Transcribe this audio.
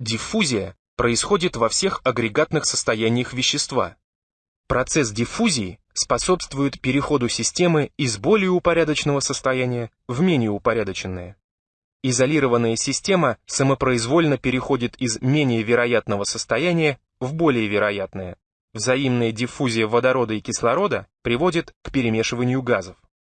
Диффузия происходит во всех агрегатных состояниях вещества. Процесс диффузии способствует переходу системы из более упорядоченного состояния в менее упорядоченное. Изолированная система самопроизвольно переходит из менее вероятного состояния в более вероятное. Взаимная диффузия водорода и кислорода приводит к перемешиванию газов.